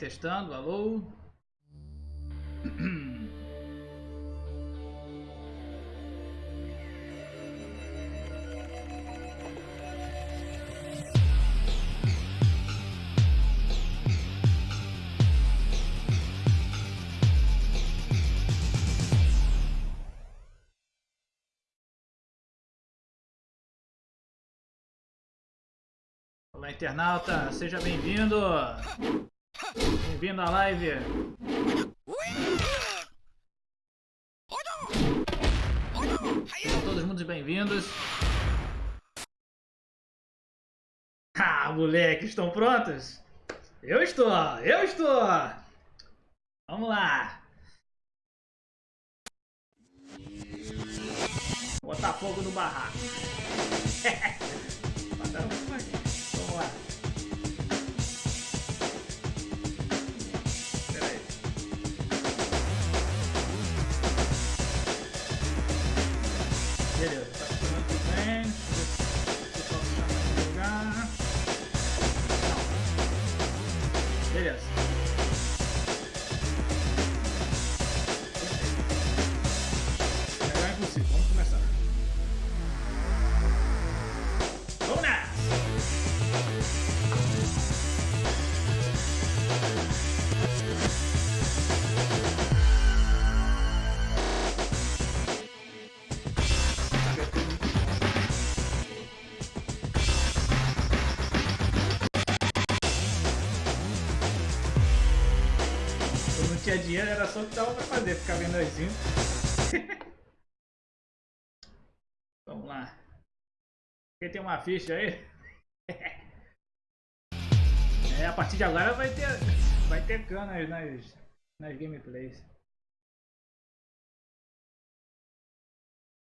testando, alô. Olá, internauta, seja bem-vindo. Bem-vindo à live. Todos muito bem-vindos. Ah, moleque, estão prontos? Eu estou, eu estou. Vamos lá. Botar fogo no barraco. tinha dinheiro, era só o que dava pra fazer, ficar vendo assim. Vamos lá. Quem tem uma ficha aí? é, a partir de agora vai ter, vai ter canas nas, nas gameplays.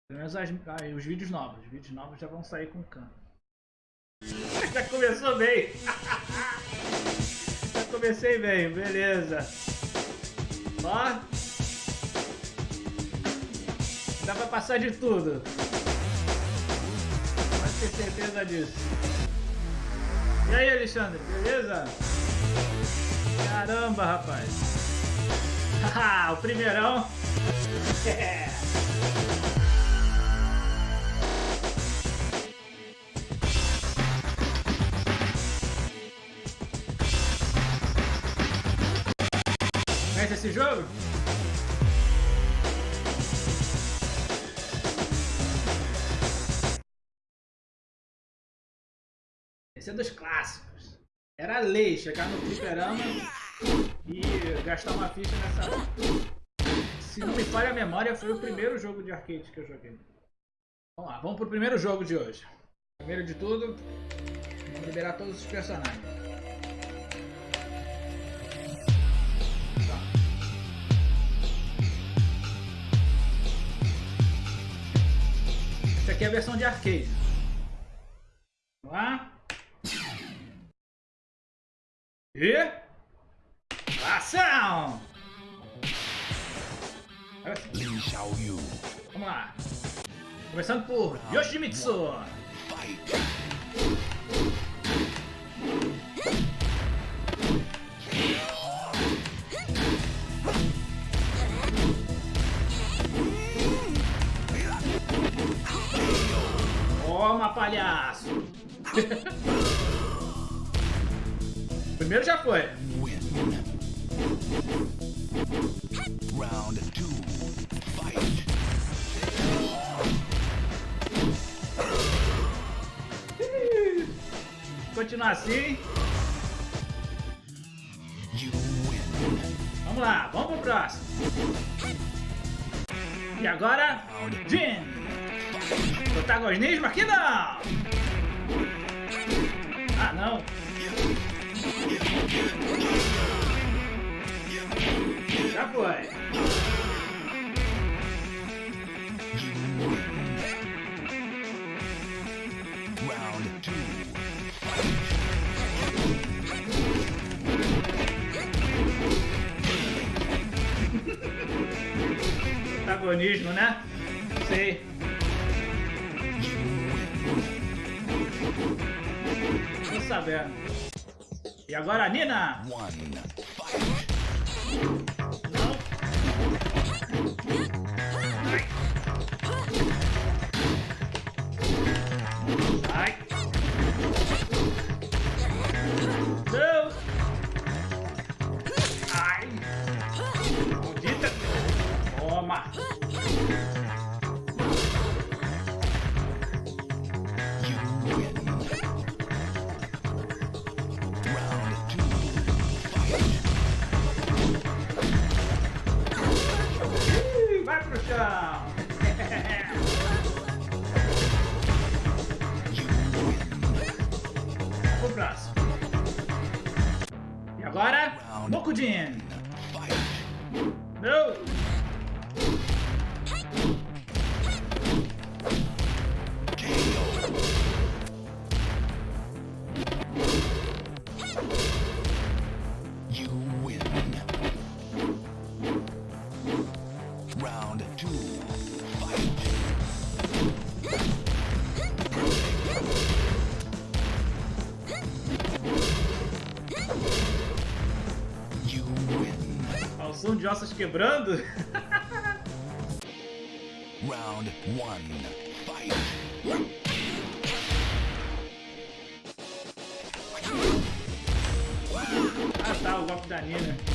Pelo menos as, os vídeos novos. Os vídeos novos já vão sair com cano. já começou bem. já comecei bem, beleza. Ó. Dá pra passar de tudo. Pode ter certeza disso. E aí, Alexandre, beleza? Caramba, rapaz. Haha, o primeirão. Conhece esse jogo? Esse é dos clássicos. Era lei chegar no fliperama e gastar uma ficha nessa... Se não me falha a memória, foi o primeiro jogo de arcade que eu joguei. Vamos lá, vamos pro primeiro jogo de hoje. Primeiro de tudo, vamos liberar todos os personagens. Aqui é a versão de arcade. Vamos lá. E... Ação! Lin Xiaoyu. Vamos lá. Começando por Yoshimitsu. Toma, Protagonismo aqui não! Ah, não! Já foi! Protagonismo, né? Sei. E agora, Nina! One, de ossos quebrando. Round one. Fight. Ah tá, o golpe da Nina.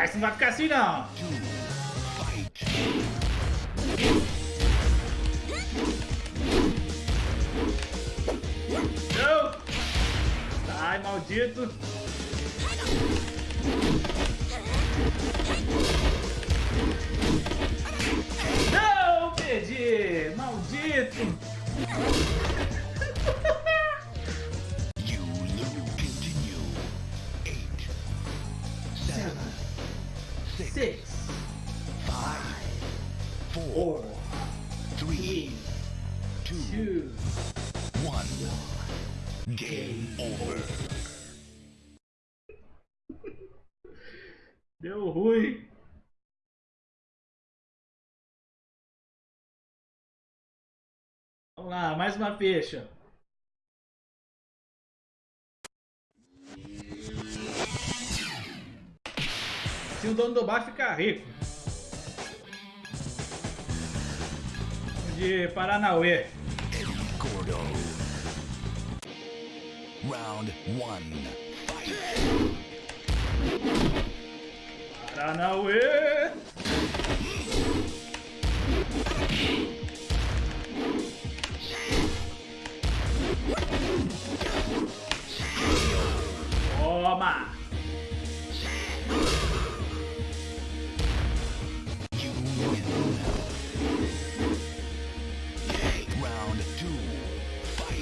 Ah, isso não vai ficar assim não! Não! Ai, maldito! Não! Perdi! Maldito! Deu ruim. Vamos lá, mais uma ficha. Se o dono do bar ficar rico. De Paranauê. Gordo. Round one. Fight. Paranauê. Toma!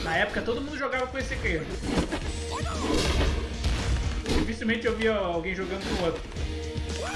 Na época todo mundo jogava com esse aqui. Dificilmente eu via alguém jogando com o outro.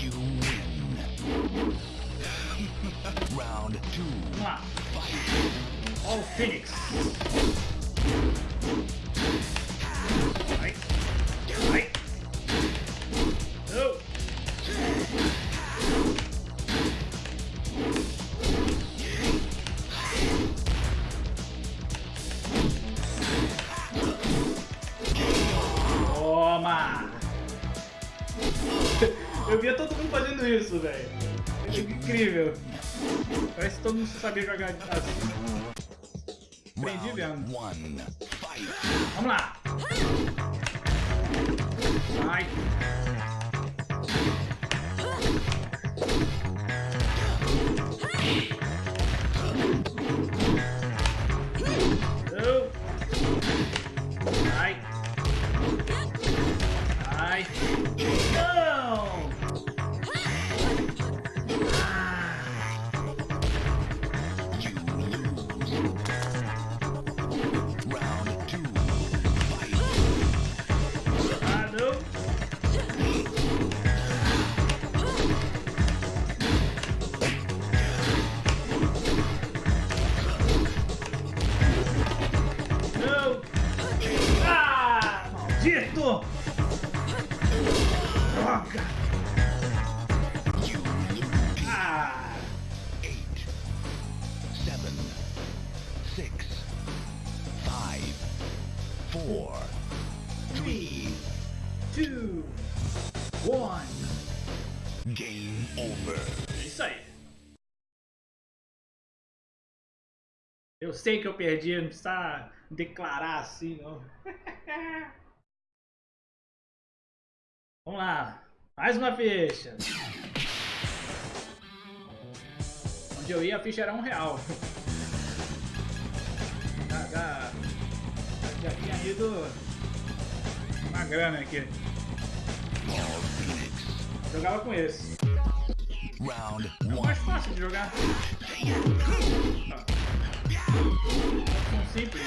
You win. Round two. Fight. Ó o Phoenix. Que todo mundo Four. Three. Two. One. Game over. É isso aí. Eu sei que eu perdi, não precisa declarar assim, não. Vamos lá. Mais uma ficha. Onde eu ia, a ficha era um real. Já, já, tinha ido uma grana aqui. Jogava com esse. Round É o mais fácil de jogar. São simples.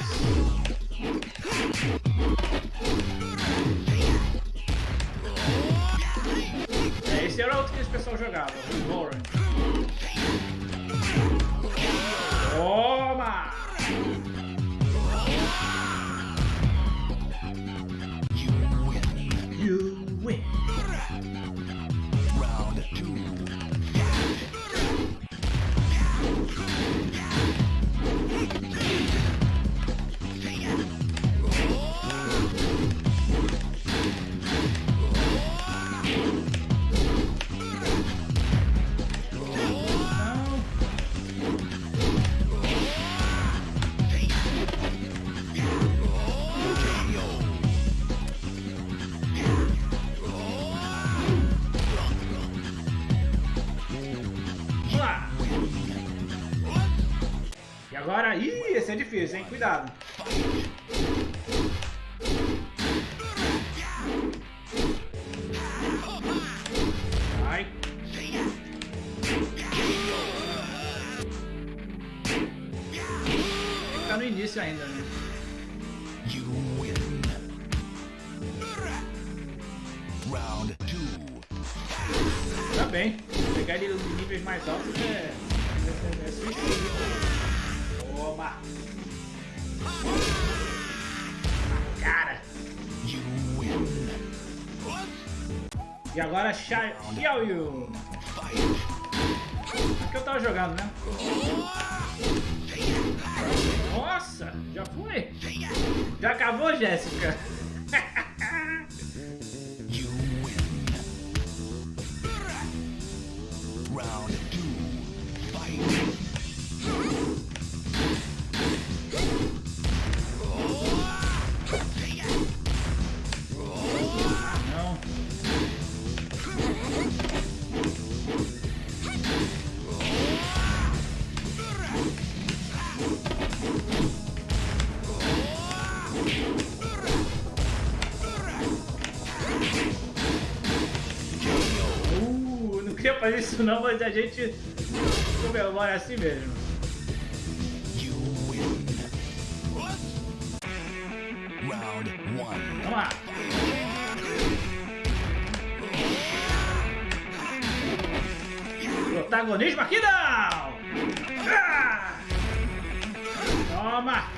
É, esse era outro que esse pessoal jogava, o Warren. Vamos lá. E agora... Ih, esse é difícil, hein? Cuidado. Vai. Tá no início ainda, né? Mais altos é... é, é suicídio. Toma. Cara. You win. E agora Xia- Xiaoyu. Que eu tava jogando, né? Nossa, já foi? Já acabou, Jéssica? Fazer isso não, mas a gente comemora assim mesmo. Round one. Vamos lá. Protagonismo aqui não! Toma!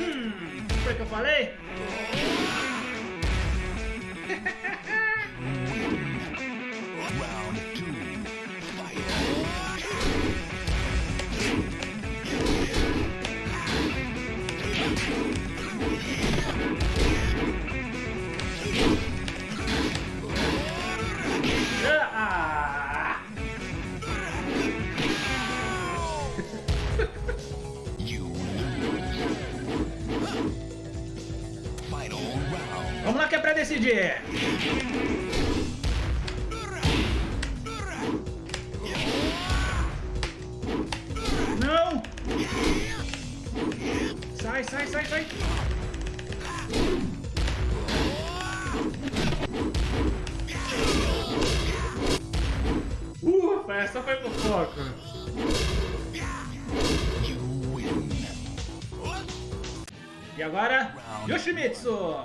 Hum, foi o que eu falei? Didi! Não! Sai, sai, sai, sai! Ufa, essa foi win. E agora, Yoshimitsu!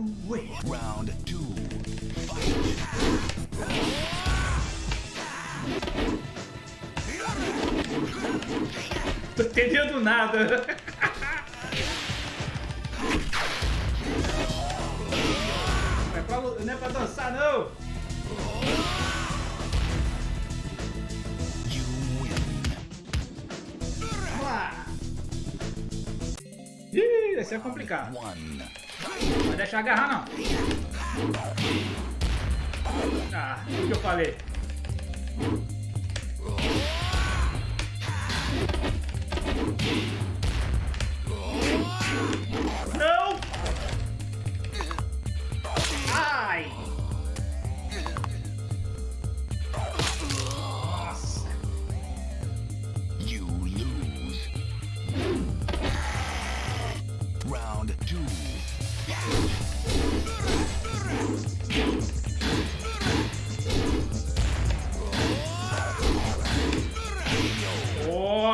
You! Round two. Tô entendendo nada. É pra não é pra dançar, não! Vamos lá! Ih, esse é complicado. Deixar agarrar, não. Ah, o que eu falei?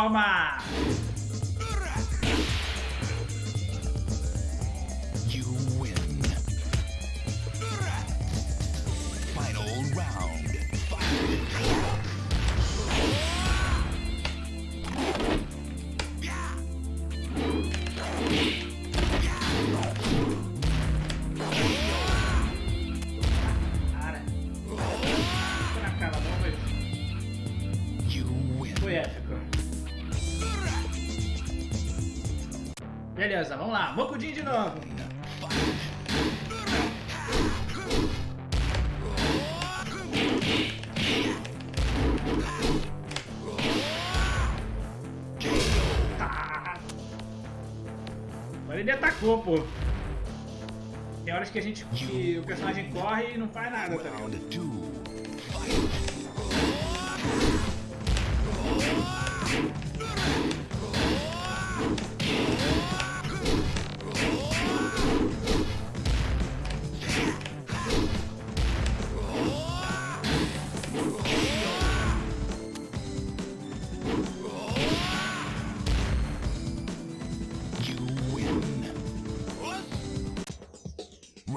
Toma! Beleza, vamos lá. Mokudin de novo. Tá. Agora ele atacou, pô. Tem horas que a gente. que o personagem corre e não faz nada, tá ligado?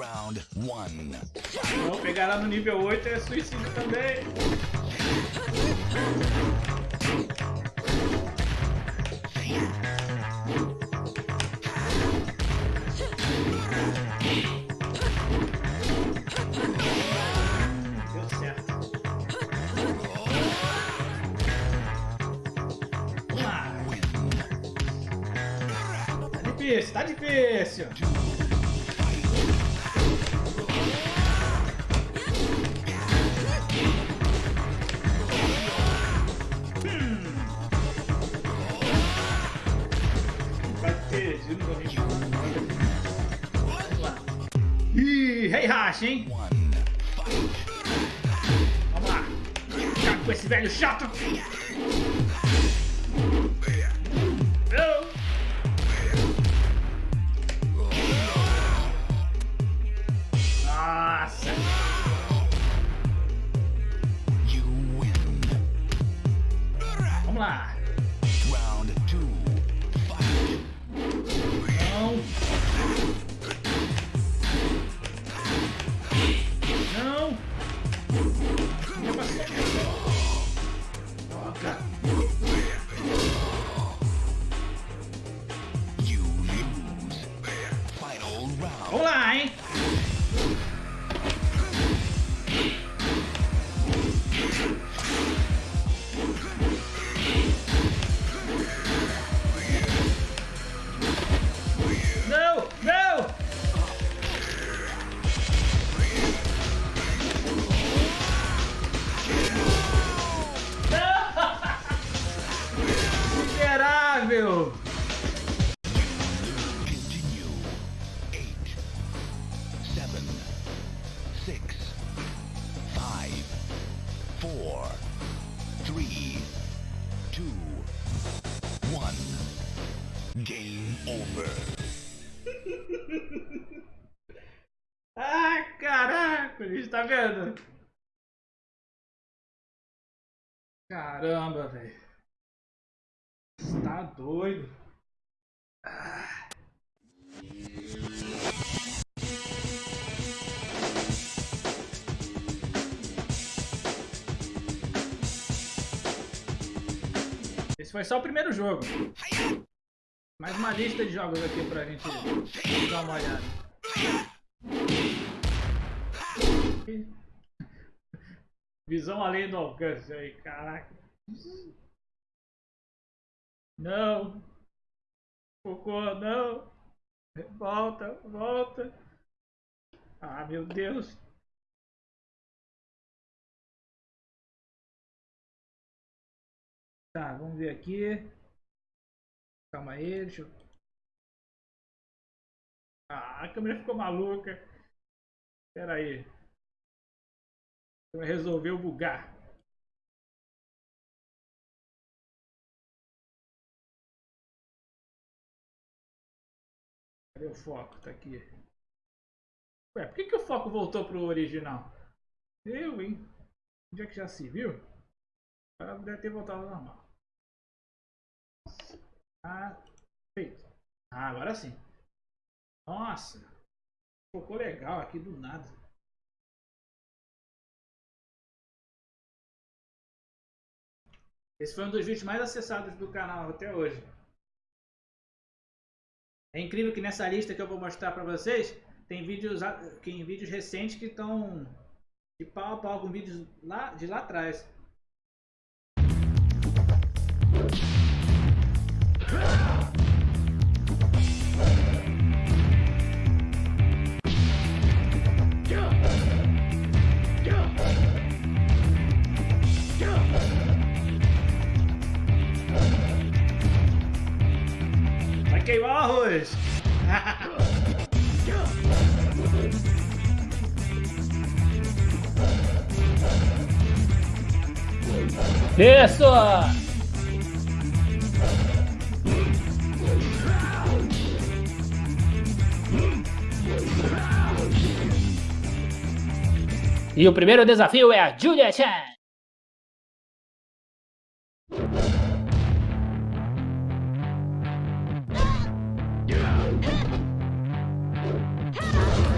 Round one. Vamos pegar lá no nível 8 é suicídio também. Lá. Win. Tá difícil, Vamos lá. Acaba com esse velho chato. Caramba, velho. Tá doido. Ah. Esse foi só o primeiro jogo. Mais uma lista de jogos aqui pra gente dar uma olhada. Visão além do alcance aí, caraca. Não. Cocô, não. Volta, volta. Ah, meu Deus. Tá, vamos ver aqui. Calma aí, deixa eu... Ah, a câmera ficou maluca. Espera aí. Resolveu bugar. Cadê o foco? Tá aqui. Ué, por que, que o foco voltou pro original? Eu, hein? Onde é que já se viu? Agora deve ter voltado ao normal. Ah, feito. Ah, agora sim. Nossa. Ficou legal aqui do nada. Esse foi um dos vídeos mais acessados do canal até hoje. É incrível que nessa lista que eu vou mostrar para vocês, tem vídeos, tem vídeos recentes que estão de pau a pau com vídeos lá, de lá atrás. Queimar o arroz! Isso! E o primeiro desafio é a Julia.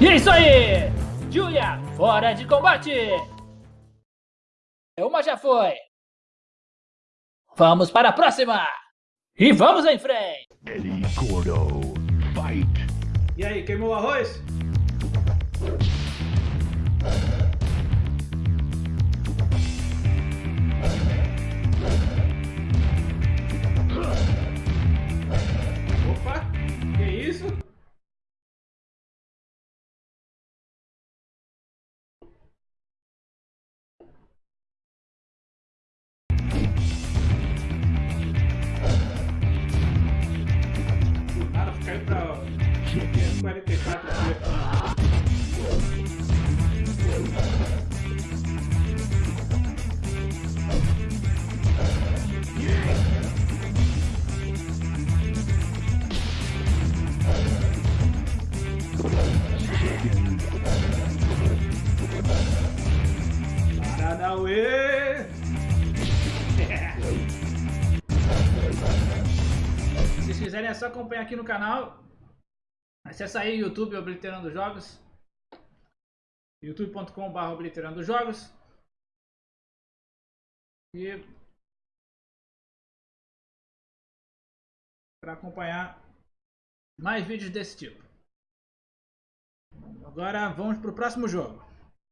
E é isso aí! Julia, fora de combate! Uma já foi. Vamos para a próxima! E vamos em frente! Eddie Gordo, fight. E aí, queimou o arroz? Opa, que isso? 44 dias. Paranauê! Se vocês quiserem é só acompanhar aqui no canal. Acesse aí YouTube Obliterando Jogos. youtube.com.br Obliterando Jogos. E para acompanhar mais vídeos desse tipo. Agora vamos para o próximo jogo.